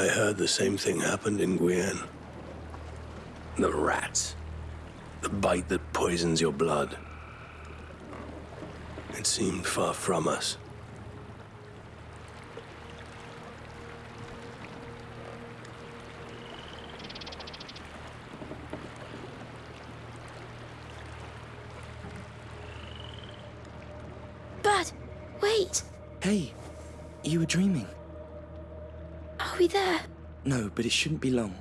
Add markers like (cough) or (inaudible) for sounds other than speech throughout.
I heard the same thing happened in Guyenne. The rats. The bite that poisons your blood. It seemed far from us. There? No, but it shouldn't be long.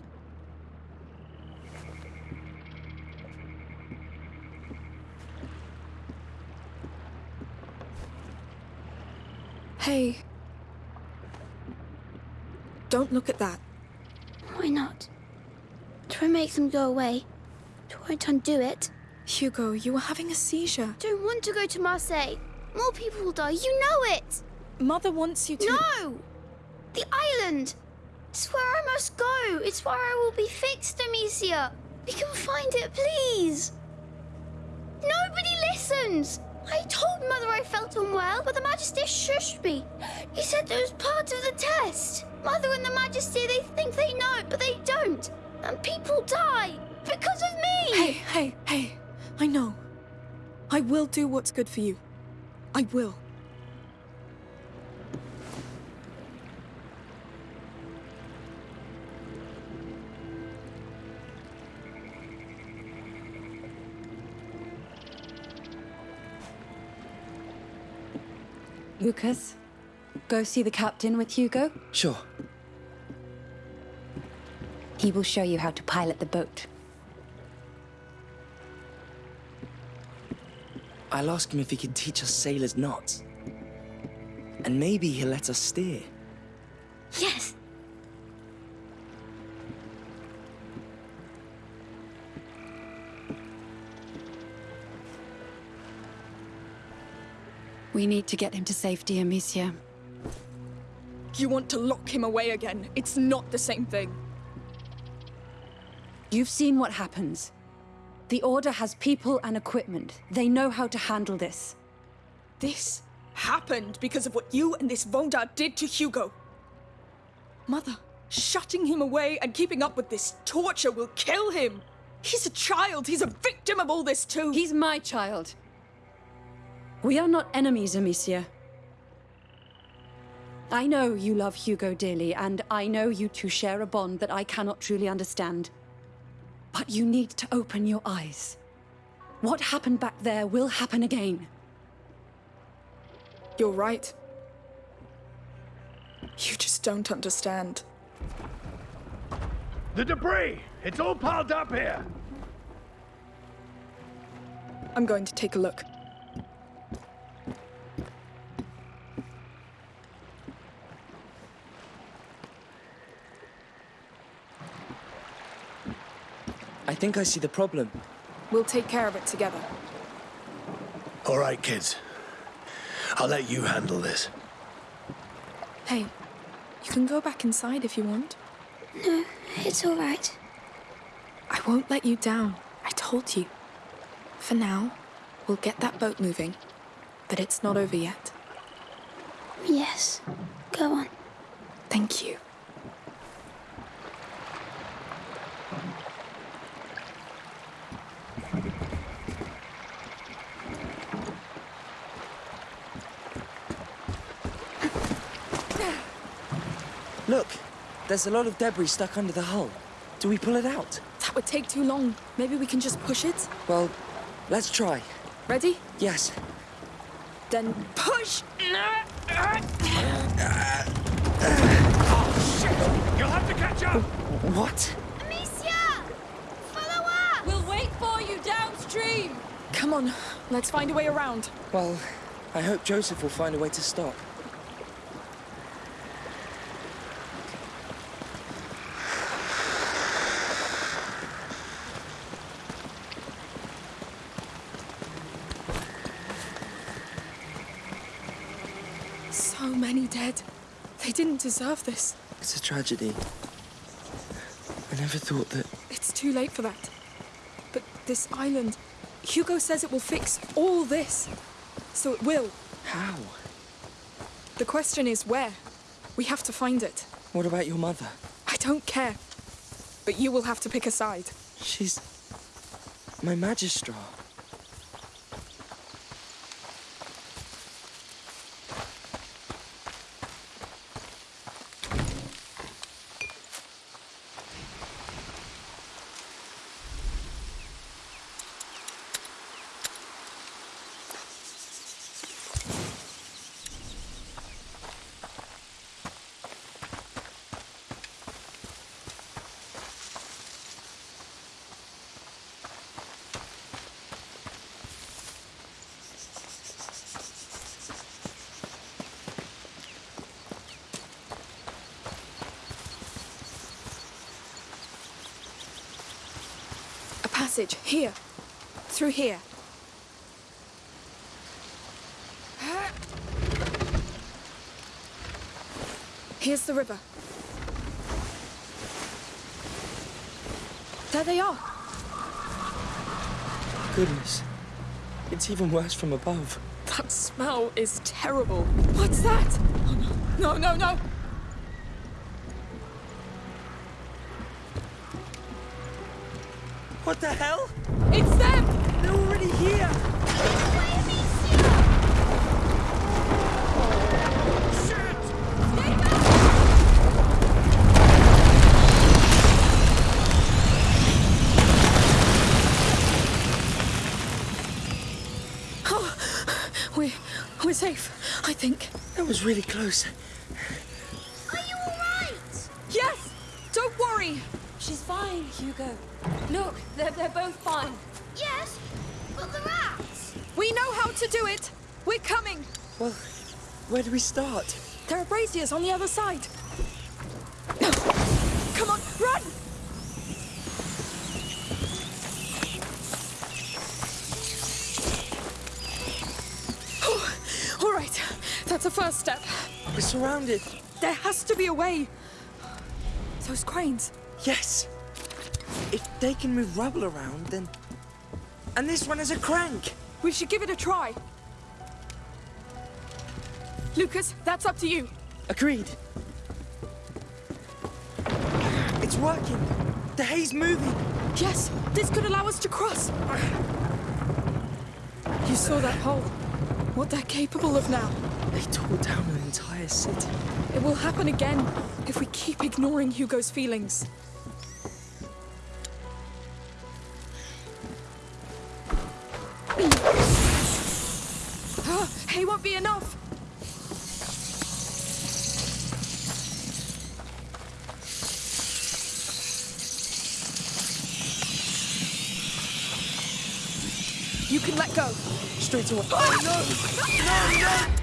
Hey. Don't look at that. Why not? Try and make them go away. It won't undo it. Hugo, you were having a seizure. Don't want to go to Marseille. More people will die. You know it. Mother wants you to. No! The island! It's where I must go. It's where I will be fixed, Amicia. We can find it, please. Nobody listens. I told Mother I felt unwell, but the Magister shushed me. He said it was part of the test. Mother and the Magister, they think they know, but they don't. And people die because of me. Hey, hey, hey. I know. I will do what's good for you. I will. Lucas, go see the captain with Hugo. Sure. He will show you how to pilot the boat. I'll ask him if he can teach us sailors knots. And maybe he'll let us steer. Yes. We need to get him to safety, Amicia. You want to lock him away again. It's not the same thing. You've seen what happens. The Order has people and equipment. They know how to handle this. This happened because of what you and this Vaudin did to Hugo. Mother, shutting him away and keeping up with this torture will kill him. He's a child. He's a victim of all this too. He's my child. We are not enemies, Amicia. I know you love Hugo dearly, and I know you two share a bond that I cannot truly understand. But you need to open your eyes. What happened back there will happen again. You're right. You just don't understand. The debris! It's all piled up here! I'm going to take a look. Think I see the problem. We'll take care of it together. All right, kids. I'll let you handle this. Hey, you can go back inside if you want. No, it's all right. I won't let you down. I told you. For now, we'll get that boat moving. But it's not over yet. Yes. Go on. Thank you. Look, there's a lot of debris stuck under the hull. Do we pull it out? That would take too long. Maybe we can just push it? Well, let's try. Ready? Yes. Then push! You'll have to catch up! What? Amicia! Follow up! We'll wait for you downstream! Come on, let's find a way around. Well, I hope Joseph will find a way to stop. So many dead. They didn't deserve this. It's a tragedy. I never thought that... It's too late for that. But this island, Hugo says it will fix all this. So it will. How? The question is where? We have to find it. What about your mother? I don't care. But you will have to pick a side. She's my Magistra. A passage, here. Through here. Here's the river. There they are. Goodness. It's even worse from above. That smell is terrible. What's that? Oh, no, no, no, no. What the hell? It's them! They're already here! Oh, we're, we're safe, I think. That was really close. Are you alright? Yes! Don't worry! She's fine, Hugo. Look, they're, they're both fine. Yes, but the rats. We know how to do it! We're coming! Well, where do we start? There are braziers on the other side. Come on, run! Oh, All right, that's a first step. We're surrounded. There has to be a way. Those cranes. Yes. If they can move rubble around, then... And this one is a crank. We should give it a try. Lucas, that's up to you. Agreed. It's working. The hay's moving. Yes, this could allow us to cross. You saw that hole. What they're capable of now. They tore down an entire city. It will happen again if we keep ignoring Hugo's feelings. Hay won't be enough. You can let go. Straight away. Oh, no! No, no!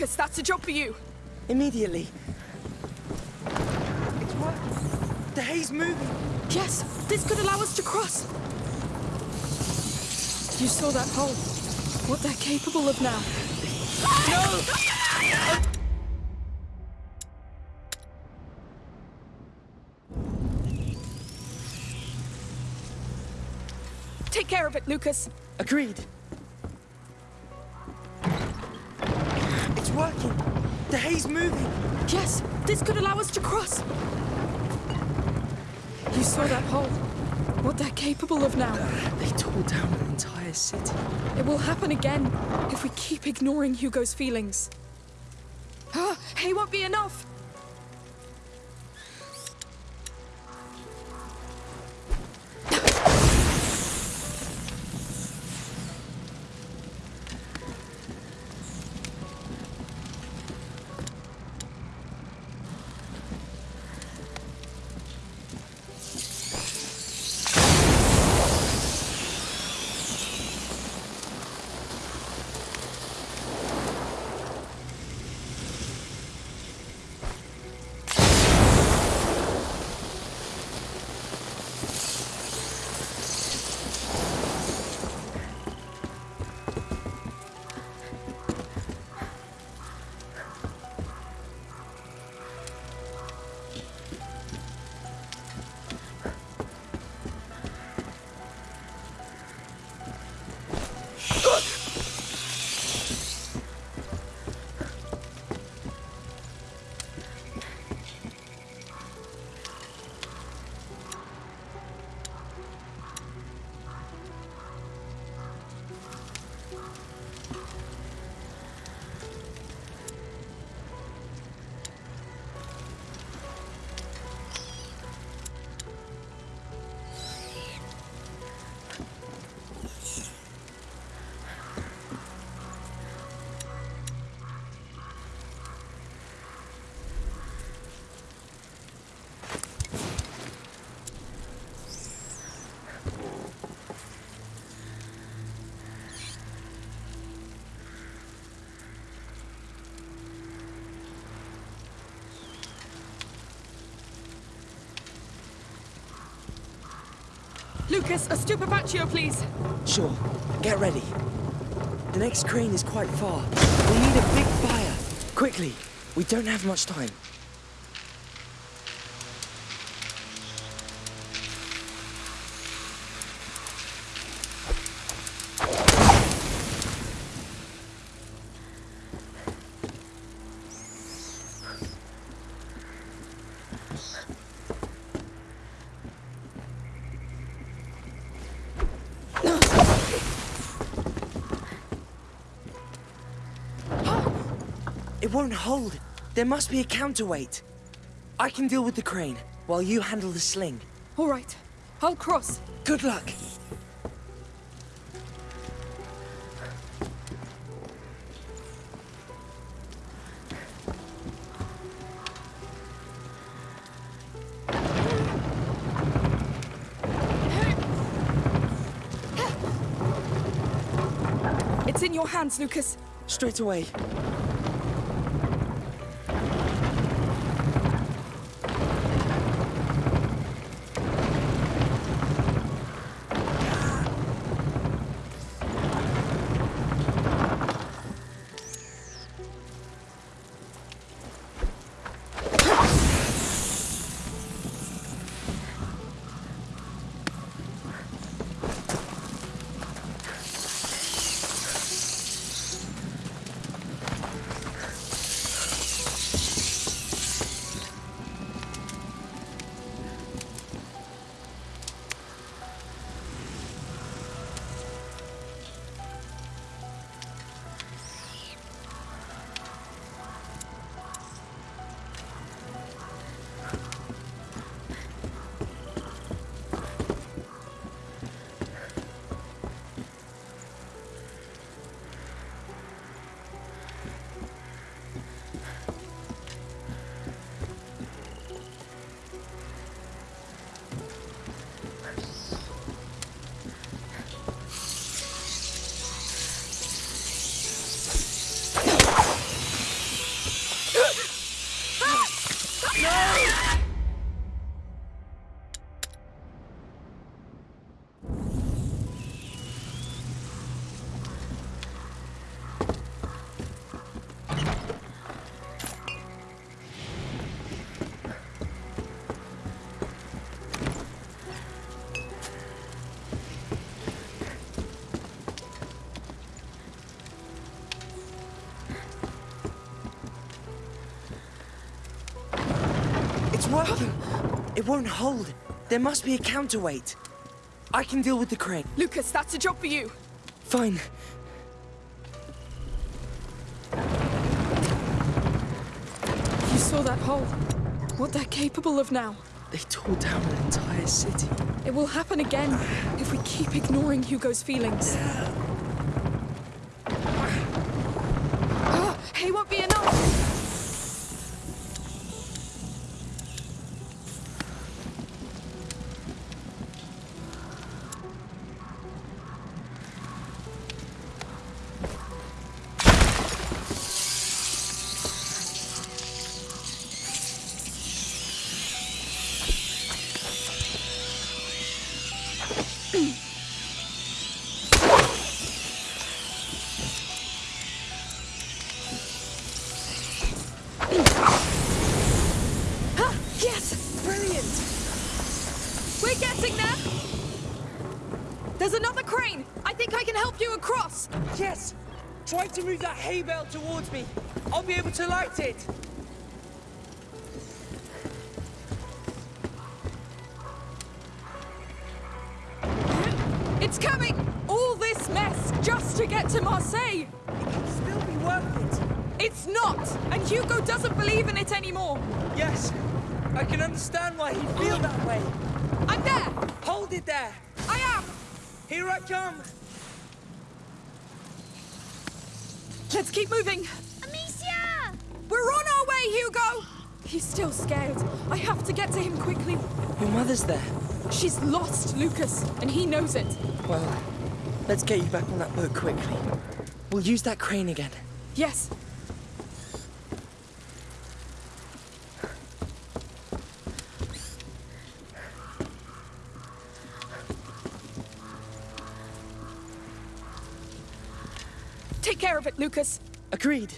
Lucas, that's a job for you. Immediately. It's working. The hay's moving. Yes, this could allow us to cross. You saw that hole. What they're capable of now. No! Take care of it, Lucas. Agreed. Moving. Yes, this could allow us to cross. You saw that hole. What they're capable of now. They tore down an entire city. It will happen again if we keep ignoring Hugo's feelings. Ah, hay won't be enough. Lucas, a stupefaccio, please. Sure. Get ready. The next crane is quite far. We need a big fire. Quickly. We don't have much time. It won't hold. There must be a counterweight. I can deal with the crane, while you handle the sling. All right, I'll cross. Good luck. It's in your hands, Lucas. Straight away. Working. It won't hold. There must be a counterweight. I can deal with the crane. Lucas, that's a job for you. Fine. You saw that hole. What they're capable of now. They tore down an entire city. It will happen again if we keep ignoring Hugo's feelings. Hay bale towards me. I'll be able to light it. get you back on that boat quickly. We'll use that crane again. Yes. Take care of it, Lucas. Agreed.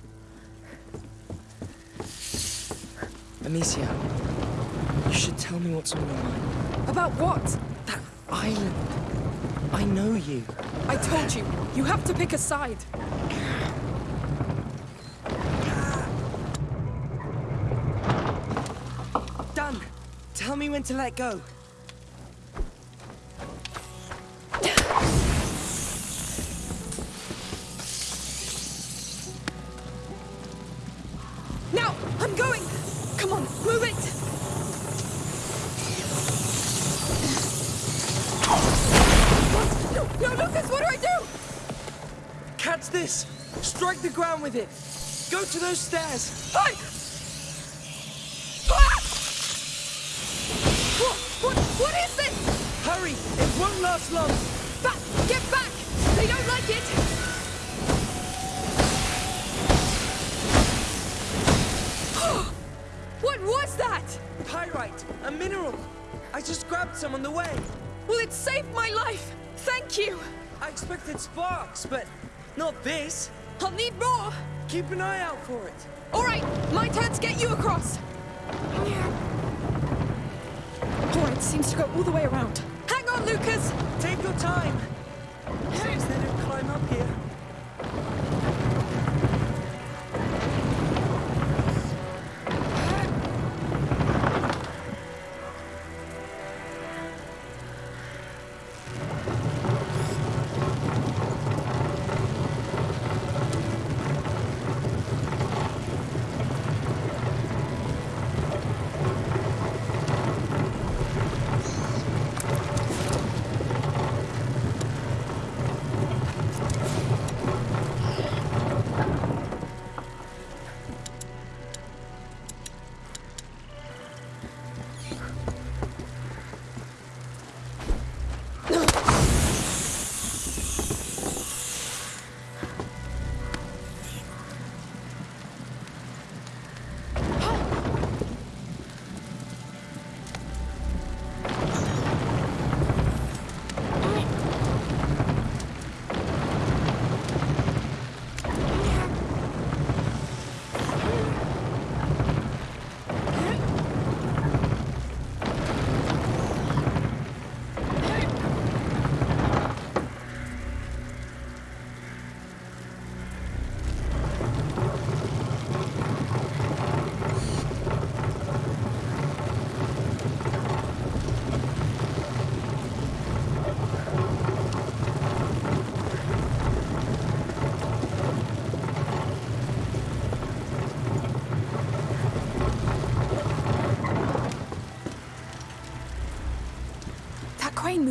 Amicia, you should tell me what's on your mind. About what? That island. I know you. I told you, you have to pick a side. Done. Tell me when to let go. with it. Go to those stairs. for it.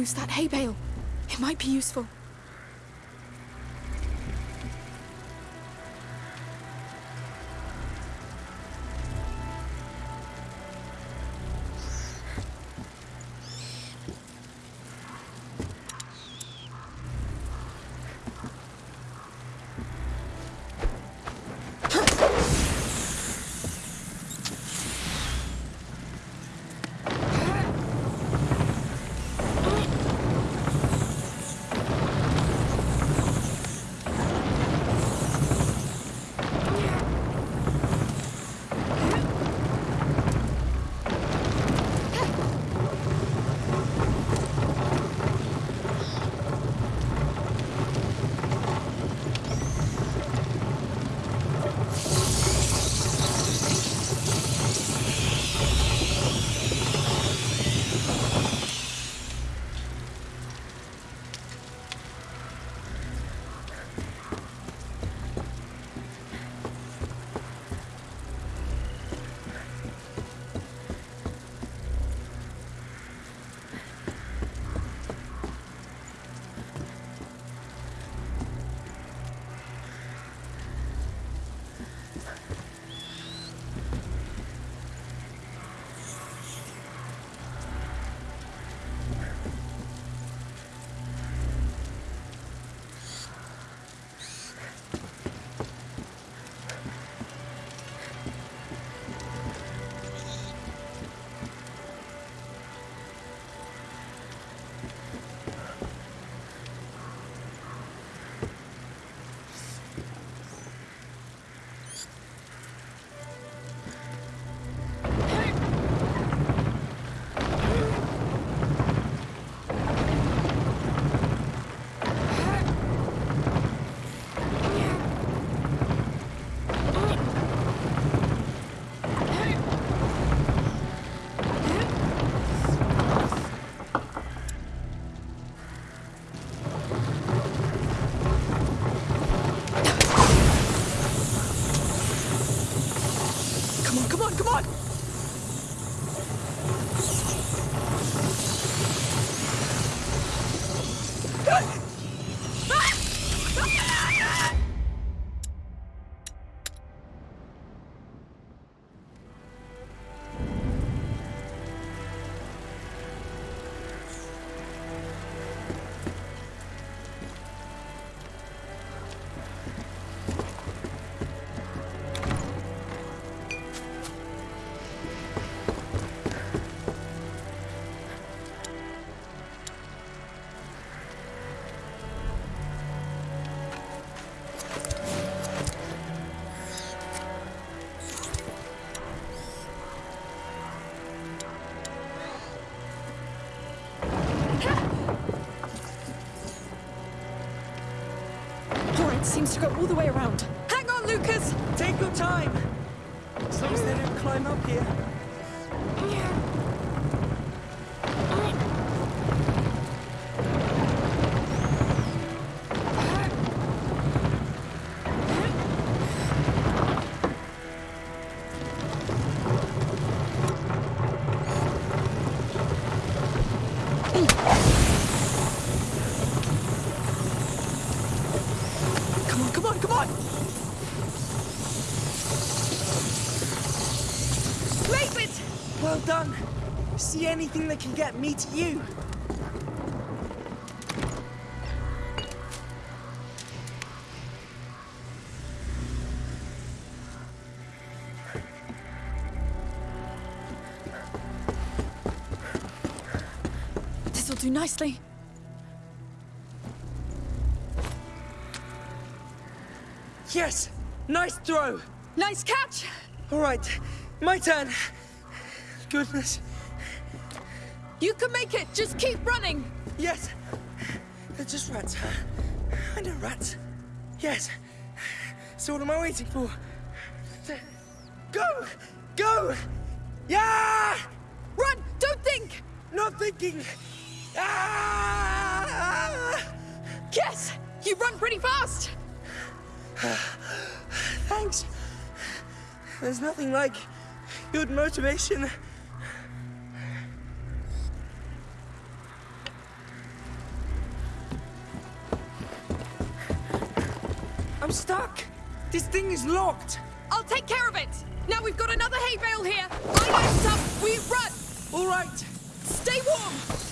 that hay bale. It might be useful. Go all the way around. Hang on, Lucas! Take your time. Leave it! Well done. See anything that can get me to you? This'll do nicely. Yes! Nice throw! Nice catch! All right, my turn. Goodness. You can make it! Just keep running! Yes. They're just rats. I know rats. Yes. So what am I waiting for? Go! Go! Yeah! Run! Don't think! Not thinking. Ah! Yes! You run pretty fast! (sighs) Thanks. There's nothing like good motivation. I'm stuck. This thing is locked. I'll take care of it! Now we've got another hay bale here! I light up, we run! All right. Stay warm!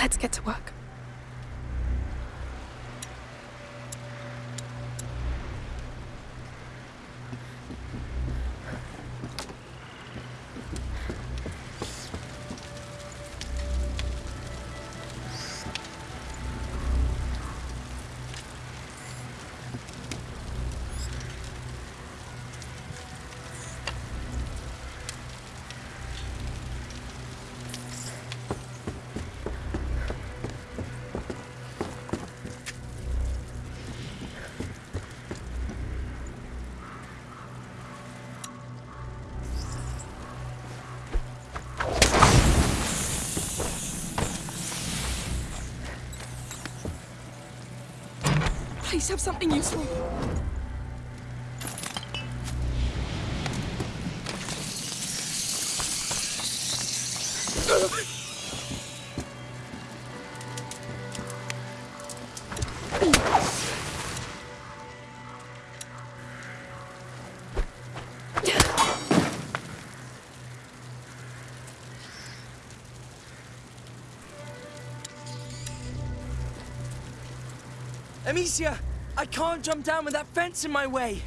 Let's get to work. Please have something useful. Amicia, I can't jump down with that fence in my way.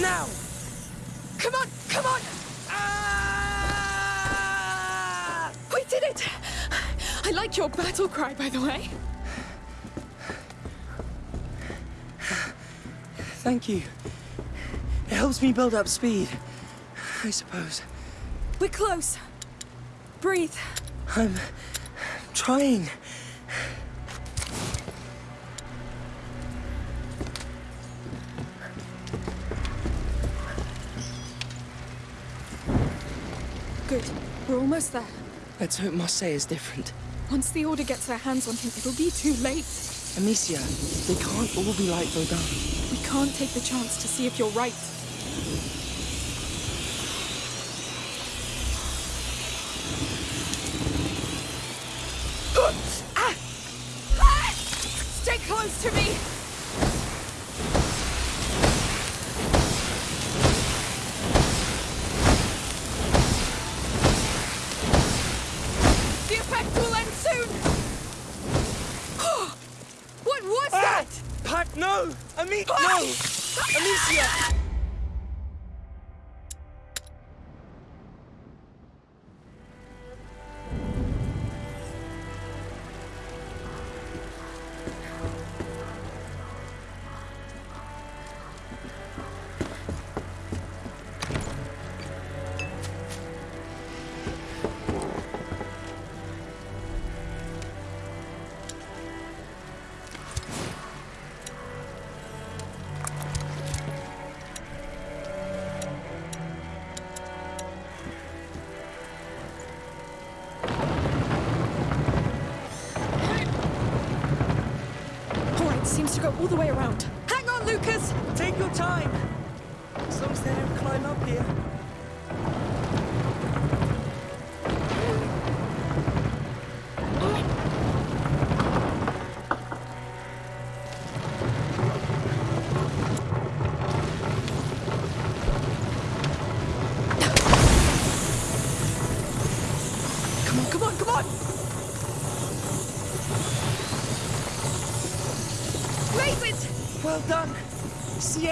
Now! Come on, come on! Ah! We did it! I like your battle cry, by the way. Thank you. It helps me build up speed, I suppose. We're close. Breathe. I'm trying. Good. We're almost there. Let's hope Marseille is different. Once the Order gets their hands on him, it'll be too late. Amicia, they can't all be like Vaudin. We can't take the chance to see if you're right. As long as they don't climb up here.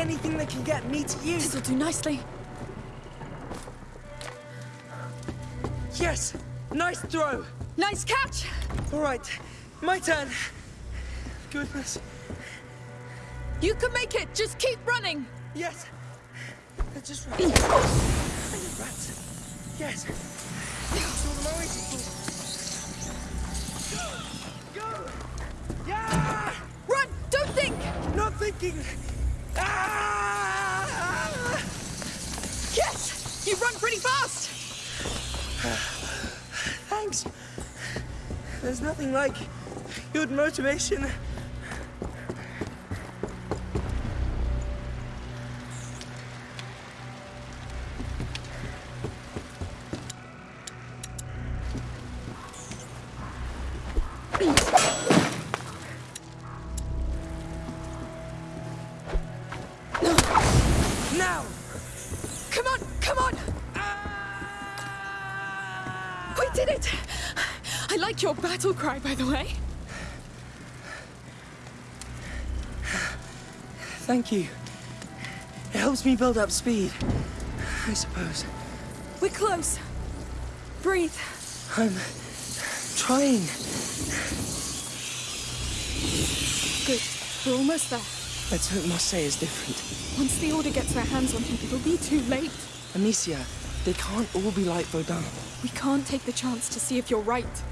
Anything that can get me to you? This'll do nicely. Yes. Nice throw. Nice catch! All right. My turn. Goodness. You can make it! Just keep running! Yes. They're just rats. rats. Yes. Always. Go. Yeah. Run! Don't think! Not thinking. Ah! Yes! You run pretty fast! (sighs) Thanks. There's nothing like good motivation. Battle cry, by the way. Thank you. It helps me build up speed, I suppose. We're close. Breathe. I'm trying. Good. We're almost there. Let's hope Marseille is different. Once the Order gets their hands on him, it'll be too late. Amicia, they can't all be like Vaudin. We can't take the chance to see if you're right.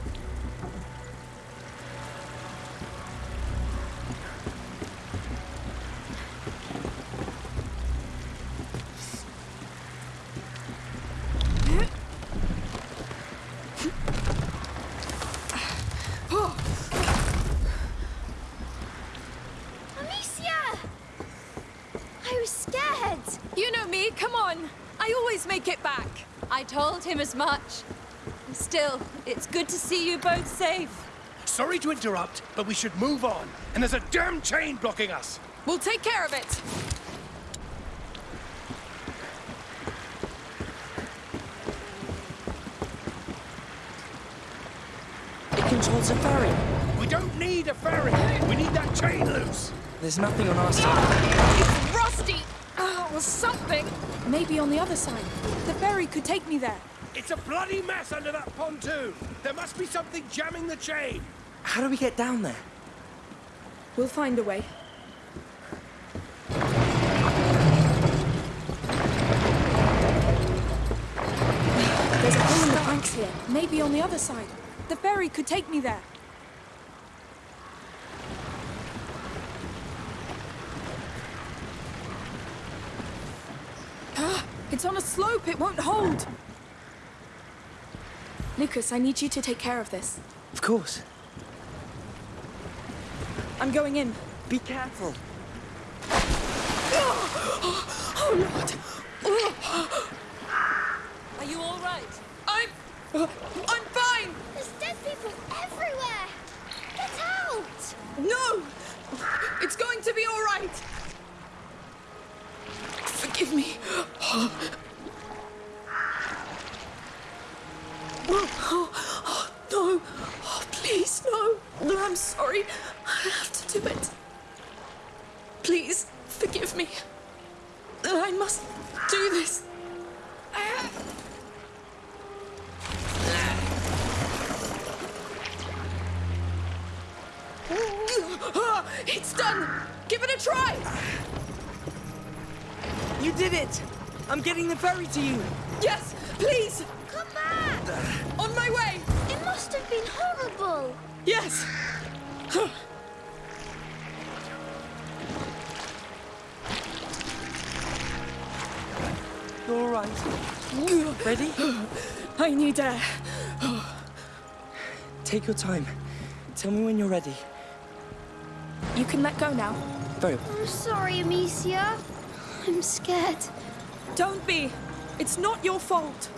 To see you both safe. Sorry to interrupt, but we should move on. And there's a damn chain blocking us. We'll take care of it. It controls a ferry. We don't need a ferry. We need that chain loose. There's nothing on our side. It's rusty! Oh, or something. Maybe on the other side. The ferry could take me there. It's a bloody mess under that pontoon. There must be something jamming the chain. How do we get down there? We'll find a way. There's a hole in the ice here. Maybe on the other side. The ferry could take me there. Ah, it's on a slope. It won't hold. Lucas, I need you to take care of this. Of course. I'm going in. Be careful. (gasps) Oh, Lord. Time. Tell me when you're ready. You can let go now. Very well. I'm sorry, Amicia. I'm scared. Don't be. It's not your fault.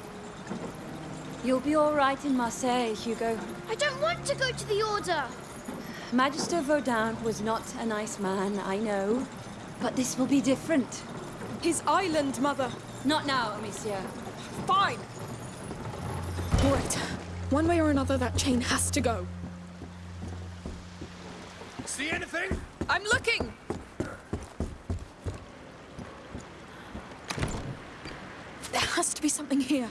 You'll be all right in Marseille, Hugo. I don't want to go to the Order. Magister Vaudin was not a nice man, I know. But this will be different. His island, Mother. Not now, Amicia. Fine. All right. One way or another, that chain has to go. See anything? I'm looking! There has to be something here.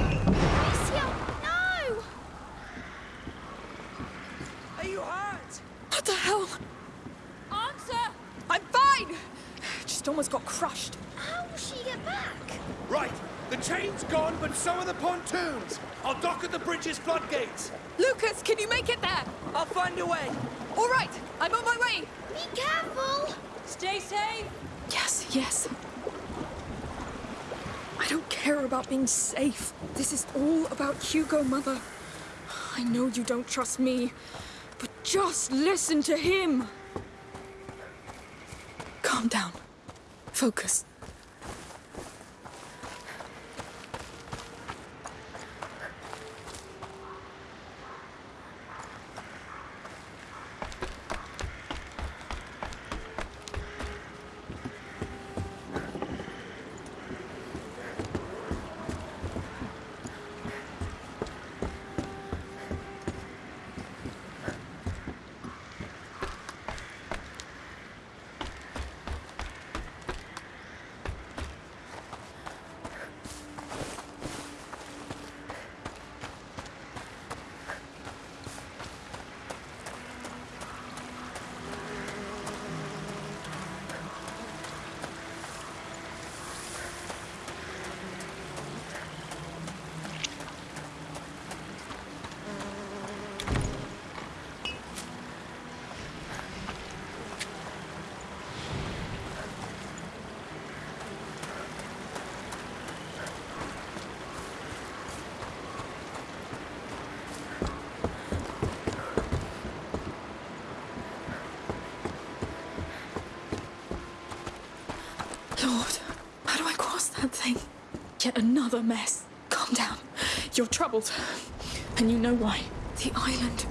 Amicia, no! Are you hurt? What the hell? Answer! I'm fine! Just almost got crushed. How will she get back? Right. The chain's gone, but so are the pontoons. I'll dock at the bridge's floodgates. Lucas, can you make it there? I'll find a way. All right, I'm on my way. Be careful! Stay safe! Yes, yes. I don't care about being safe. This is all about Hugo, Mother. I know you don't trust me, but just listen to him. Calm down. Focus. Lord, how do I cross that thing? Yet another mess. Calm down. You're troubled. And you know why. The island.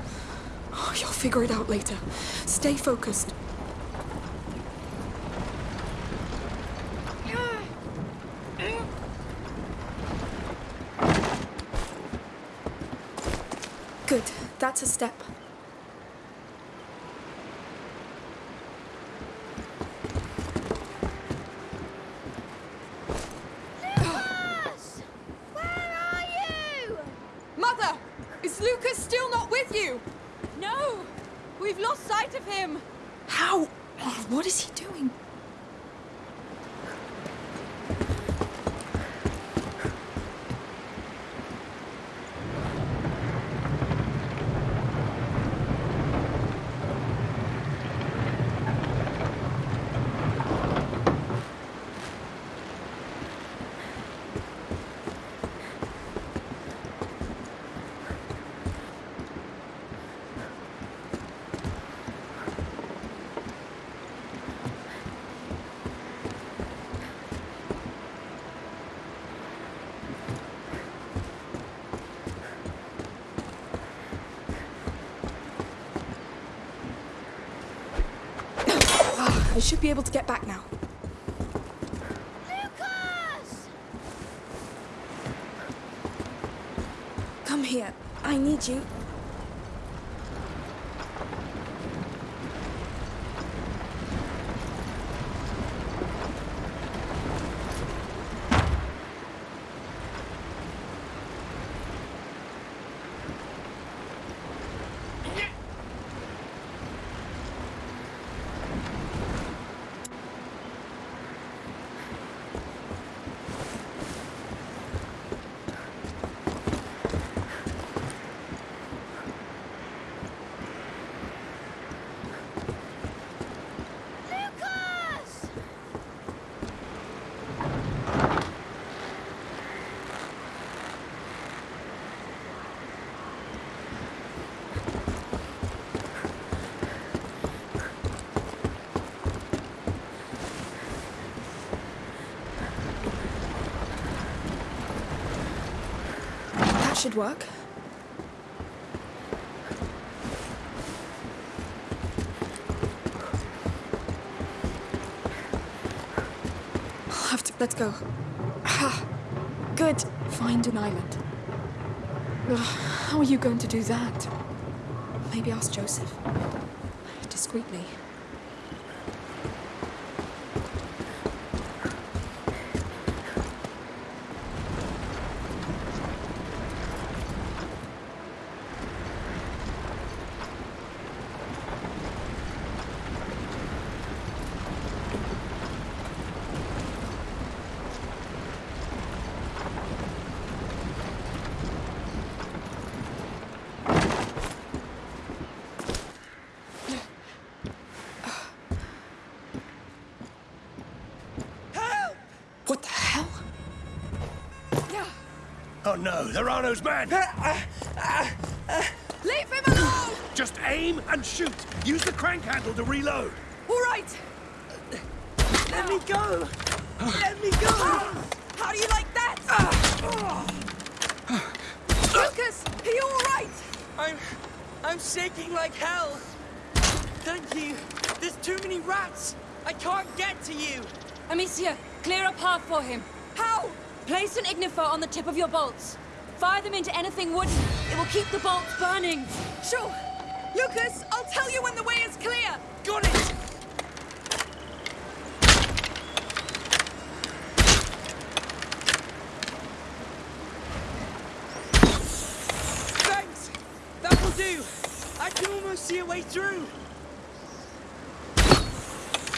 Oh, you'll figure it out later. Stay focused. Good. That's a step. I should be able to get back now. Lucas! Come here. I need you. Lucas! That should work. I'll have to. Let's go. Ah, good. Find an island. Ugh, how are you going to do that? Maybe ask Joseph. Discreetly. What the hell? Oh no, they're Arnaud's men! Uh, uh, uh, Leave him alone! Just aim and shoot! Use the crank handle to reload! All right. Let me go! Let me go! How do you like that? Lucas, are you all right? I'm... I'm shaking like hell. Thank you. There's too many rats. I can't get to you. Amicia, clear a path for him. Place an ignifer on the tip of your bolts. Fire them into anything wooden. It will keep the bolts burning. Sure. Lucas, I'll tell you when the way is clear. Got it! Thanks! That will do! I can almost see a way through!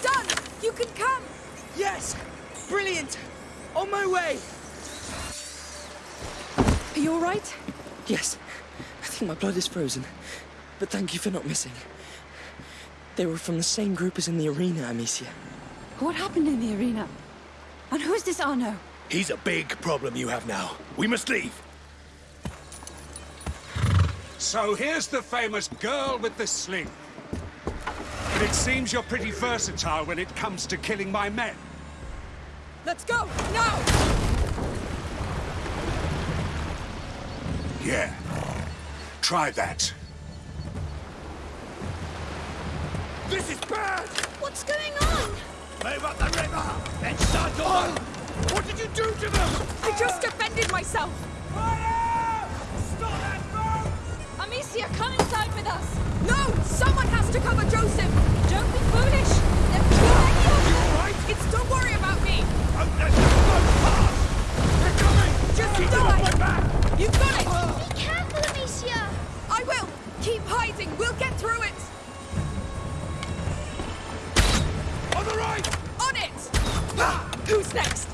Done. You can come. Yes! Brilliant! On my way! Are you all right? Yes. I think my blood is frozen. But thank you for not missing. They were from the same group as in the arena, Amicia. What happened in the arena? And who's this Arnaud? He's a big problem you have now. We must leave. So here's the famous girl with the sling. But it seems you're pretty versatile when it comes to killing my men. Let's go now. Yeah. Try that. This is bad! What's going on? Move up the river! Then start on! What did you do to them? I just defended myself. Fire! Stop that boat! Amicia, come inside with us. No, someone has to cover Joseph. Don't be foolish. There's too many of You alright? It's don't worry about me. Oh, let the boat pass! They're coming! Just Keep them die. off my back! You got it. Amicia! I will. Keep hiding. We'll get through it. On the right! On it. Who's next?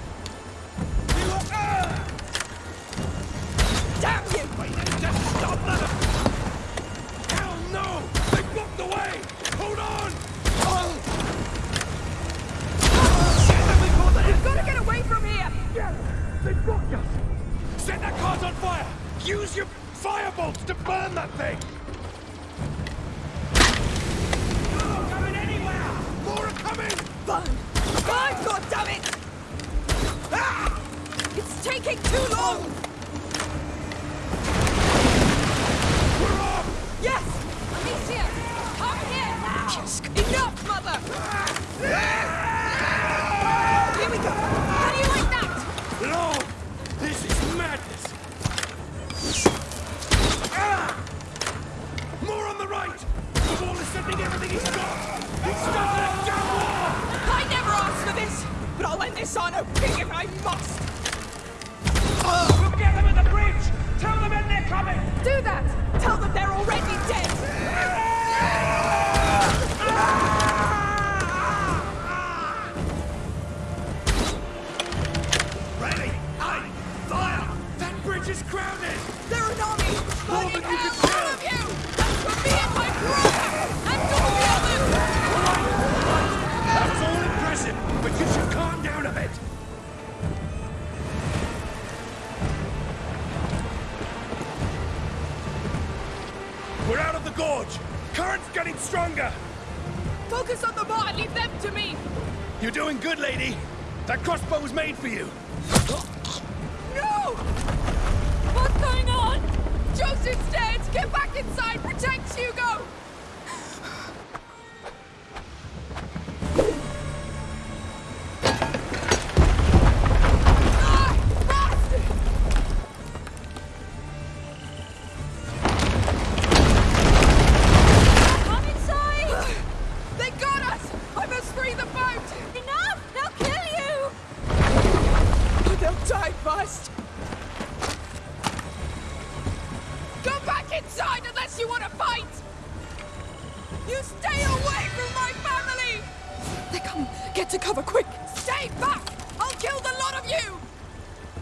Get to cover, quick! Stay back! I'll kill the lot of you!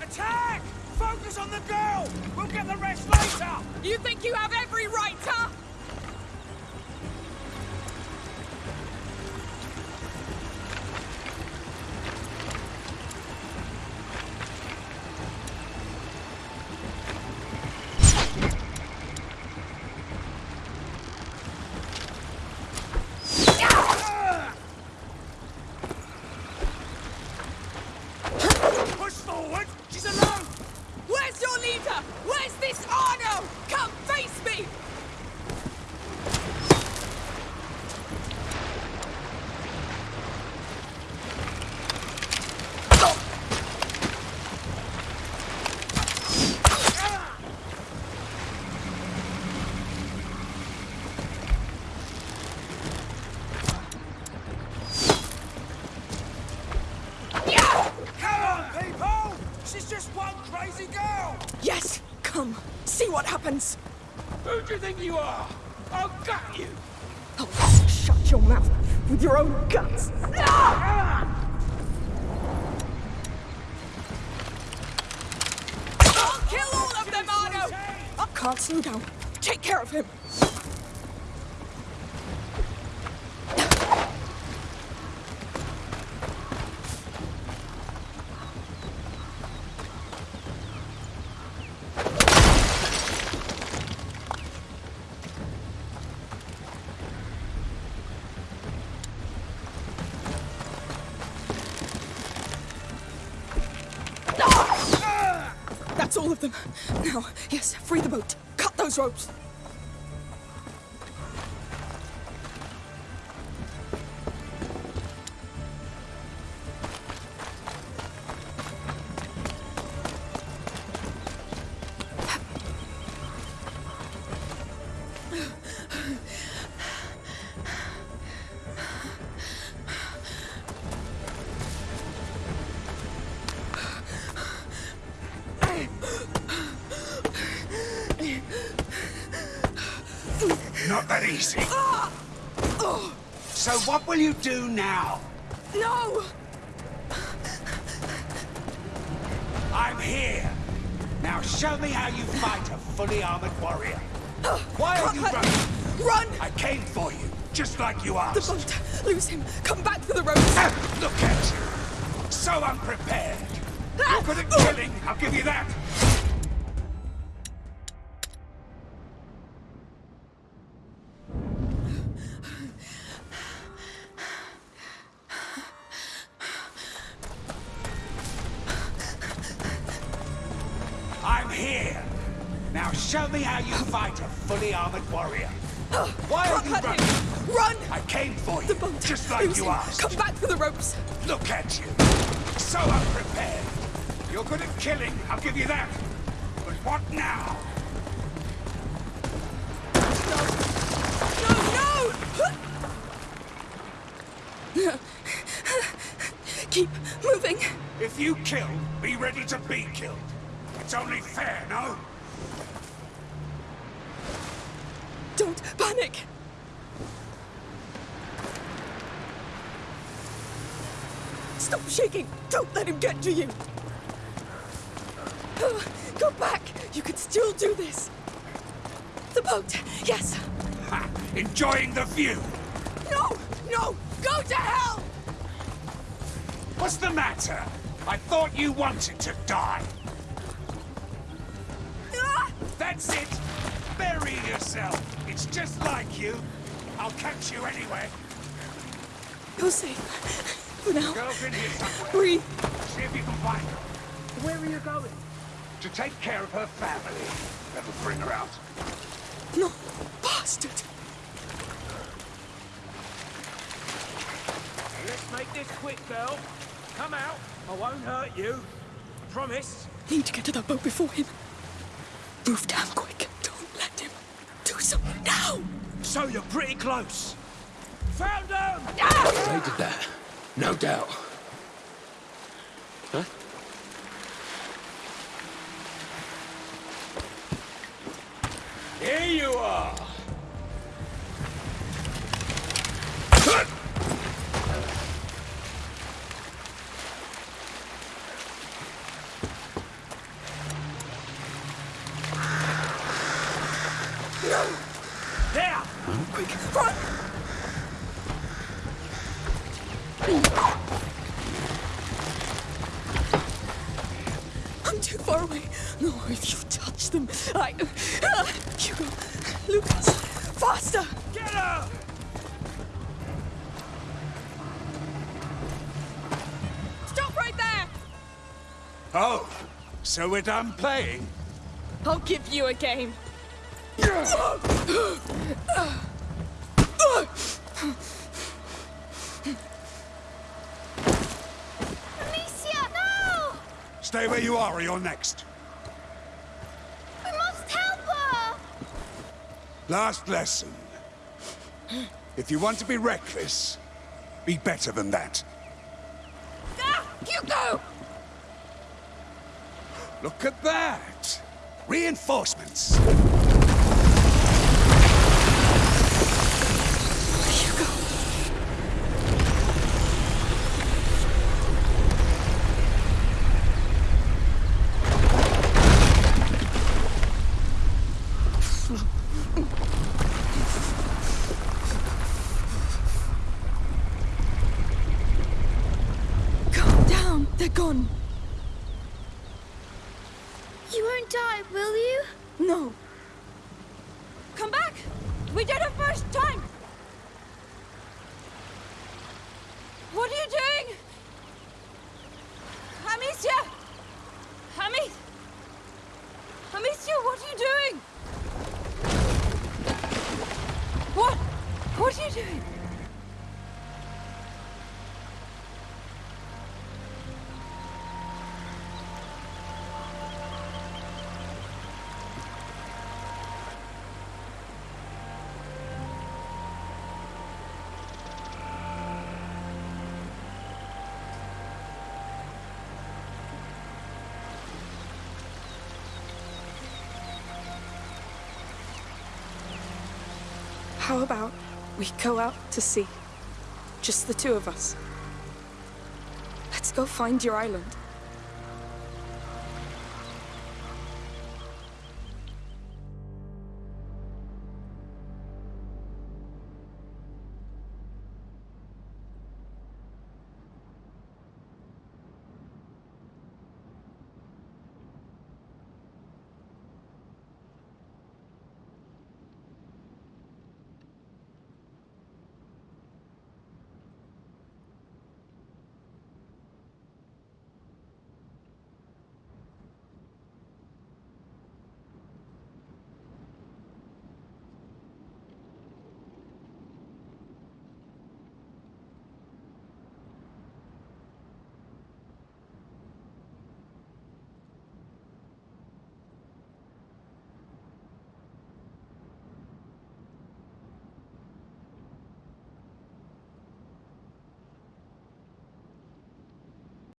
Attack! Focus on the girl! We'll get the rest later! You think you have every right, huh? you think you are? I'll gut you! Oh, shut your mouth with your own gut! All of them. Now, yes, free the boat. Cut those ropes. do now? No! I'm here! Now show me how you fight a fully armored warrior. Why are you running? Run! I came for you, just like you asked. The boat! Lose him! Come you kill, be ready to be killed. It's only fair, no? Don't panic! Stop shaking! Don't let him get to you! Uh, (sighs) Go back! You can still do this! The boat! Yes! Ha! Enjoying the view! No! No! Go to hell! What's the matter? I thought you wanted to die. Ah! That's it! Bury yourself! It's just like you. I'll catch you anyway. You're safe. For now. Girl's in here somewhere. Breathe. See if you can find her. Where are you going? To take care of her family. That'll bring her out. No, bastard! Let's make this quick, girl. Come out. I won't hurt you. I Promise. Need to get to that boat before him. Move down quick. Don't let him. Do something now! So you're pretty close. Found them! They did that. No doubt. Huh? Here you are! There! Quick, run! I'm too far away. No, if you touch them, I. Hugo, Lucas, faster! Get her! Stop right there! Oh, so we're done playing? I'll give you a game. Amicia, no! Stay where you are or you're next. We must help her! Last lesson. If you want to be reckless, be better than that. Ah, Hugo! Look at that! Reinforcements! Hugo! Calm down. They're gone. You won't die, will you? No. Come back! We did it first time! What are you doing? Amicia! Ami... Amicia, what are you doing? What? What are you doing? About we go out to sea? Just the two of us. Let's go find your island.